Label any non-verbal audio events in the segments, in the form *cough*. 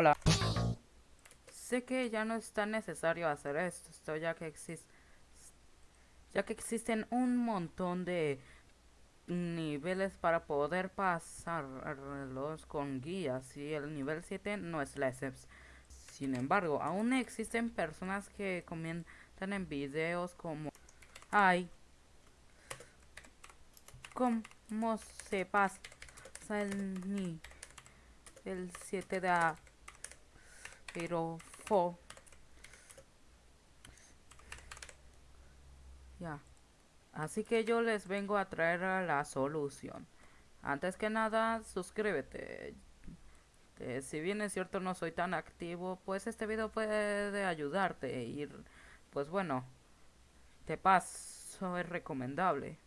Hola. Sé que ya no es tan necesario hacer esto, ya que existe ya que existen un montón de niveles para poder pasarlos con guías y el nivel 7 no es la excepción. Sin embargo, aún existen personas que comentan en videos como ay cómo se pasa el nivel 7 de A pero fo ya Así que yo les vengo a traer la solución. Antes que nada, suscríbete. Si bien es cierto no soy tan activo, pues este video puede ayudarte. Y pues bueno, te paso es recomendable.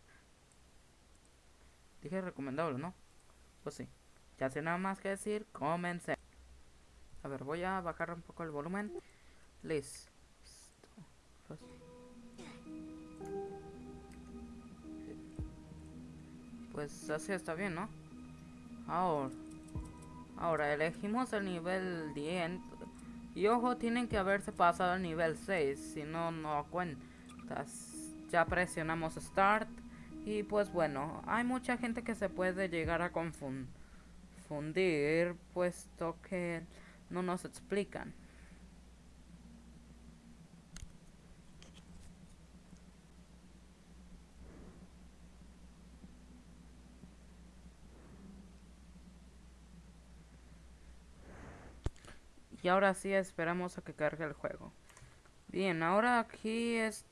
Dije recomendable, ¿no? Pues sí. Ya sin nada más que decir, comencé. A ver, voy a bajar un poco el volumen. Listo. Pues así está bien, ¿no? Ahora, ahora elegimos el nivel 10. Y ojo, tienen que haberse pasado al nivel 6, si no, no cuentas. Ya presionamos Start. Y pues bueno, hay mucha gente que se puede llegar a confundir, puesto que no nos explican. Y ahora sí esperamos a que cargue el juego. Bien, ahora aquí es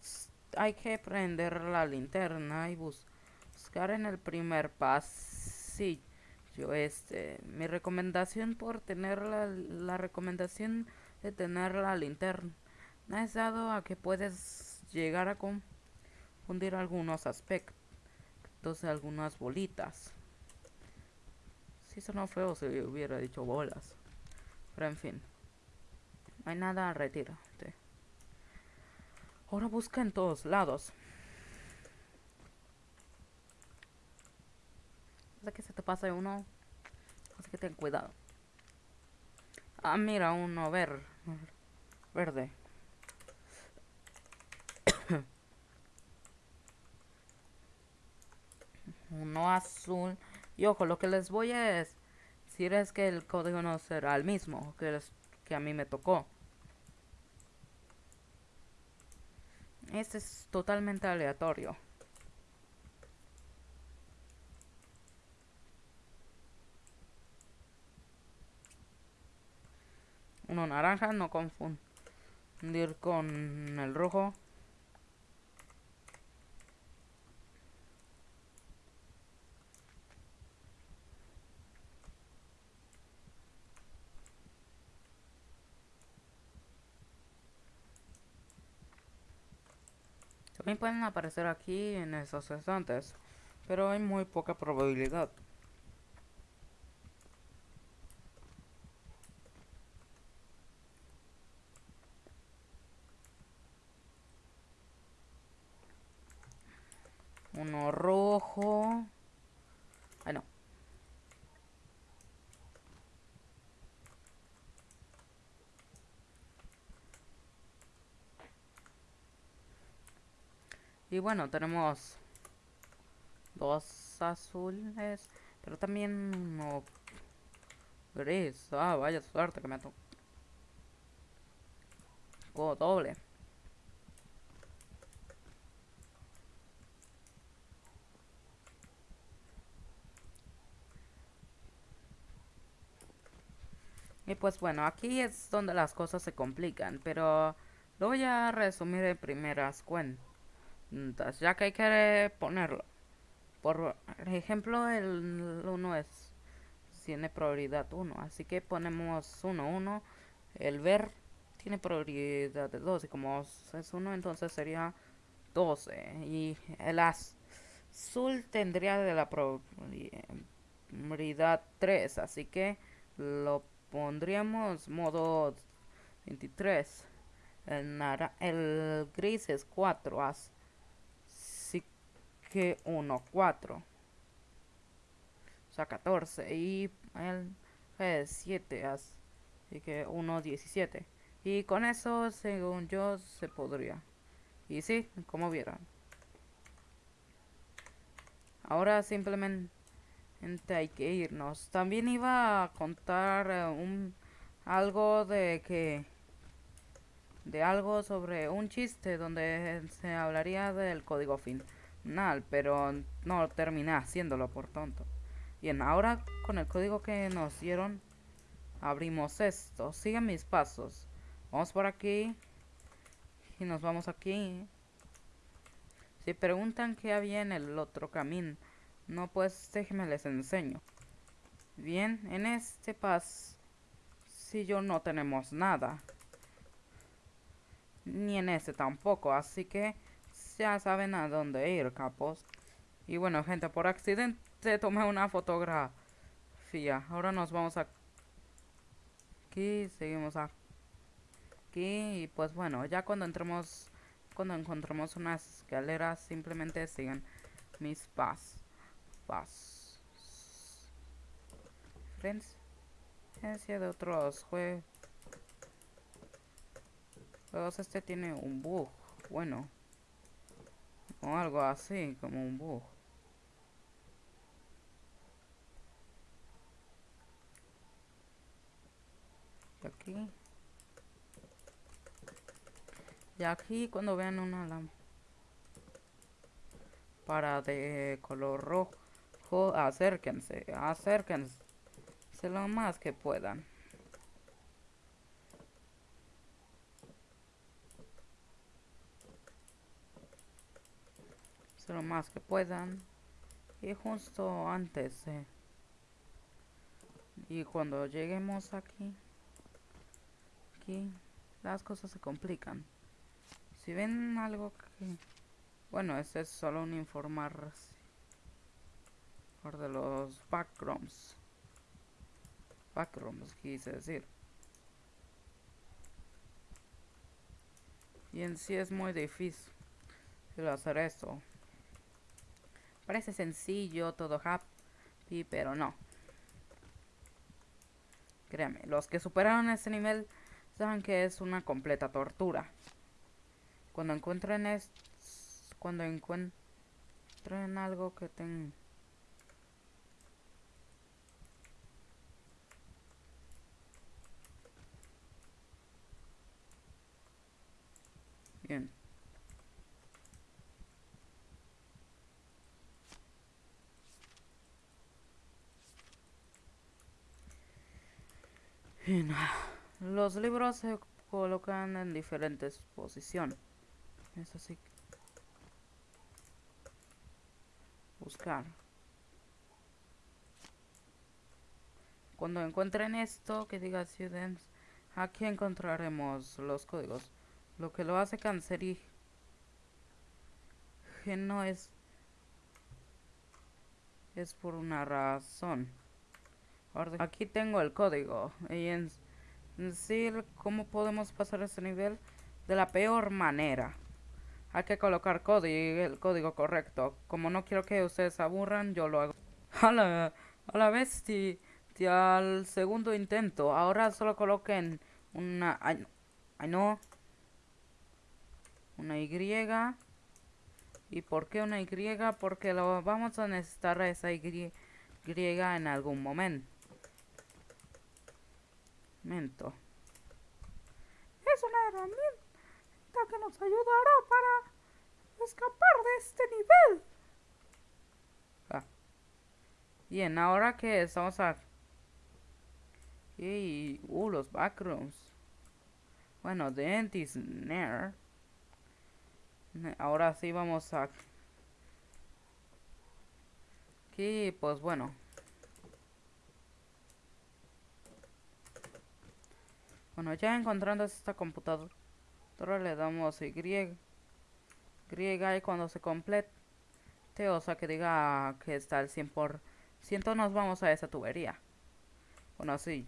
hay que prender la linterna y buscar en el primer pasillo. Este, mi recomendación por tener la, recomendación de tener la linterna es dado a que puedes llegar a confundir algunos aspectos de algunas bolitas. Si sonó feo si hubiera dicho bolas. Pero en fin. No hay nada, retírate. Ahora busca en todos lados. Hasta que se te pase uno. Así que ten cuidado. Ah, mira, uno ver, verde. *coughs* uno azul. Y ojo, lo que les voy a decir es que el código no será el mismo que les que a mí me tocó. Este es totalmente aleatorio. Uno naranja, no confundir con el rojo. También pueden aparecer aquí en esos estantes, pero hay muy poca probabilidad. Uno rojo. Ay, no. Y bueno, tenemos dos azules, pero también uno gris. Ah, vaya suerte que me tocó. doble. Y pues bueno, aquí es donde las cosas se complican, pero lo voy a resumir en primeras cuentas ya que hay que ponerlo. Por ejemplo, el 1 es tiene prioridad 1, así que ponemos 1, 1. El ver tiene prioridad 2 y como es 1, entonces sería 12. Y el azul tendría de la prioridad 3, así que lo pondríamos modo 23. El, el gris es 4, que 1, 4. O sea, 14. Y el 7, Así que 1.17. Y con eso, según yo, se podría. Y sí, como vieron. Ahora simplemente hay que irnos. También iba a contar eh, un algo de que de algo sobre un chiste donde se hablaría del código final, pero no terminé haciéndolo por tonto. Bien, ahora con el código que nos dieron abrimos esto. Sigan mis pasos. Vamos por aquí y nos vamos aquí. Si preguntan qué había en el otro camino, no pues déjenme les enseño. Bien, en este pasillo no tenemos nada. Ni en ese tampoco, así que ya saben a dónde ir, capos. Y bueno, gente, por accidente tomé una fotografía. Ahora nos vamos a... Aquí, seguimos aquí. Y pues bueno, ya cuando entremos cuando encontremos unas escaleras, simplemente sigan mis pas. Pas. Diferencia de otros juegos. Juegos este tiene un bug. Bueno. O algo así, como un bug. aquí y aquí cuando vean una lámpara de color rojo, acérquense, acérquense lo más que puedan. lo más que puedan. Y justo antes Y cuando lleguemos aquí, aquí las cosas se complican. Si ven algo que... Bueno, este es solo un informar por de los backrooms. Backrooms, quise decir. Y en sí es muy difícil hacer esto. Parece sencillo, todo happy, pero no. Créanme, los que superaron este nivel saben que es una completa tortura. Cuando encuentren es cuando encuentren algo que tenga Los libros se colocan en diferentes posiciones. Es así. Buscar. Cuando encuentren esto que diga students, aquí encontraremos los códigos. Lo que lo hace no es es por una razón. Aquí tengo el código y en decir cómo podemos pasar ese nivel de la peor manera. Hay que colocar código, el código correcto. Como no quiero que ustedes aburran, yo lo hago. A la, a la al segundo intento. Ahora solo coloquen una... Ay, no. Una Y. ¿Y por qué una Y? Porque lo vamos a necesitar esa Y, en algún momento. momento. Es una herramienta que nos ayudará para escapar de este nivel. Ah. Bien, ahora que estamos a... Y... Uh, los backrooms. Bueno, Dentist Nair. Ahora sí vamos a... Aquí, pues bueno. Bueno, ya encontrando esta computadora le damos Y. Griega y cuando se complete, o sea que diga que está al 100%, nos vamos a esa tubería. Bueno, sí.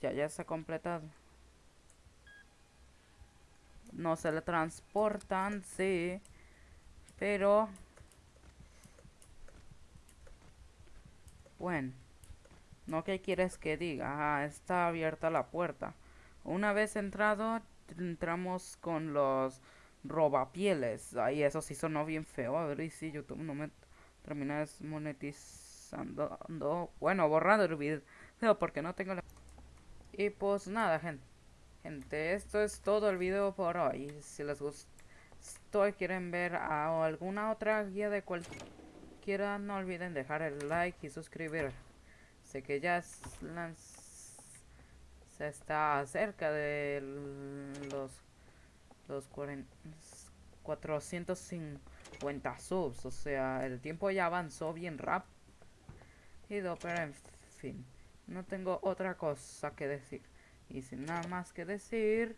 Ya, ya está completado. No se le transportan, sí. Pero... Bueno. No, ¿qué quieres que diga? Ah, está abierta la puerta. Una vez entrado, entramos con los robapieles. Ay, eso sí sonó bien feo. A ver y si YouTube no me termina desmonetizando. Bueno, borrando el video porque no tengo la... Y pues nada, gente. Gente, esto es todo el video por hoy. Si les gustó y quieren ver alguna otra guía de cualquiera, no olviden dejar el like y suscribir. Sé que ya se está cerca de los los 450 subs. O sea, el tiempo ya avanzó bien rápido, pero en fin, no tengo otra cosa que decir. Y sin nada más que decir,